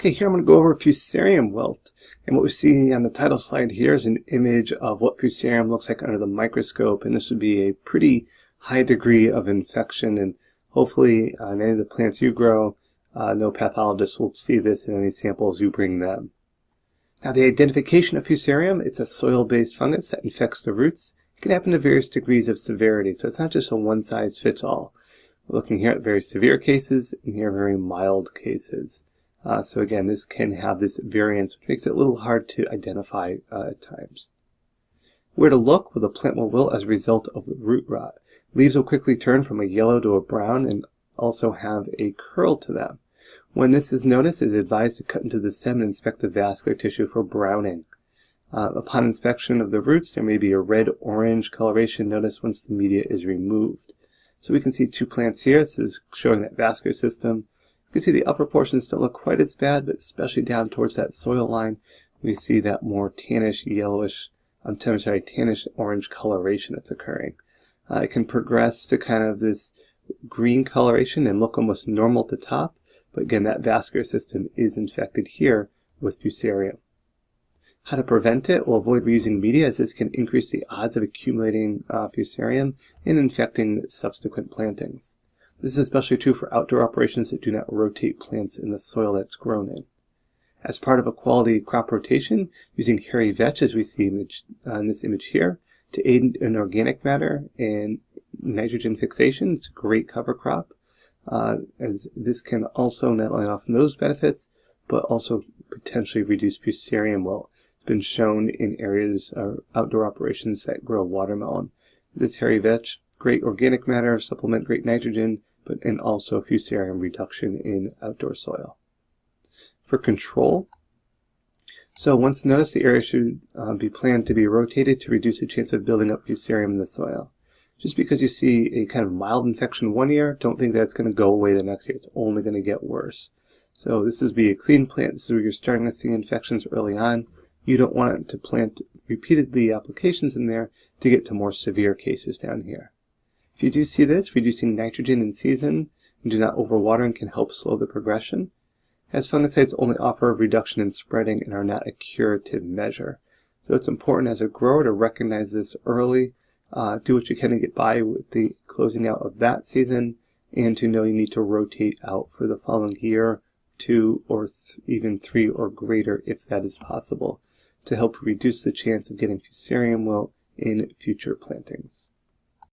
Okay, here I'm going to go over Fusarium wilt. And what we see on the title slide here is an image of what Fusarium looks like under the microscope. And this would be a pretty high degree of infection. And hopefully on uh, any of the plants you grow, uh, no pathologist will see this in any samples you bring them. Now the identification of Fusarium, it's a soil-based fungus that infects the roots. It can happen to various degrees of severity, so it's not just a one-size-fits-all. We're looking here at very severe cases and here very mild cases. Uh, so again, this can have this variance, which makes it a little hard to identify uh, at times. Where to look? Well, the plant will wilt as a result of root rot. Leaves will quickly turn from a yellow to a brown and also have a curl to them. When this is noticed, it is advised to cut into the stem and inspect the vascular tissue for browning. Uh, upon inspection of the roots, there may be a red-orange coloration noticed once the media is removed. So we can see two plants here. This is showing that vascular system you can see the upper portions don't look quite as bad, but especially down towards that soil line, we see that more tannish, yellowish, I'm sorry, tannish orange coloration that's occurring. Uh, it can progress to kind of this green coloration and look almost normal to top, but again, that vascular system is infected here with fusarium. How to prevent it? Well, avoid reusing media as this can increase the odds of accumulating uh, fusarium and infecting subsequent plantings. This is especially true for outdoor operations that do not rotate plants in the soil that's grown in. As part of a quality crop rotation, using hairy vetch, as we see image, uh, in this image here, to aid in organic matter and nitrogen fixation, it's a great cover crop, uh, as this can also not only offer those benefits, but also potentially reduce fusarium wilt. It's been shown in areas of outdoor operations that grow watermelon. This hairy vetch, great organic matter, supplement great nitrogen, but and also fusarium reduction in outdoor soil. For control, so once noticed, the area should uh, be planned to be rotated to reduce the chance of building up fusarium in the soil. Just because you see a kind of mild infection one year, don't think that's going to go away the next year. It's only going to get worse. So this is be a clean plant. This is where you're starting to see infections early on. You don't want to plant repeatedly applications in there to get to more severe cases down here. If you do see this, reducing nitrogen in season and do not overwatering can help slow the progression, as fungicides only offer a reduction in spreading and are not a curative measure. So it's important as a grower to recognize this early, uh, do what you can to get by with the closing out of that season, and to know you need to rotate out for the following year, two or th even three or greater if that is possible, to help reduce the chance of getting fusarium wilt in future plantings.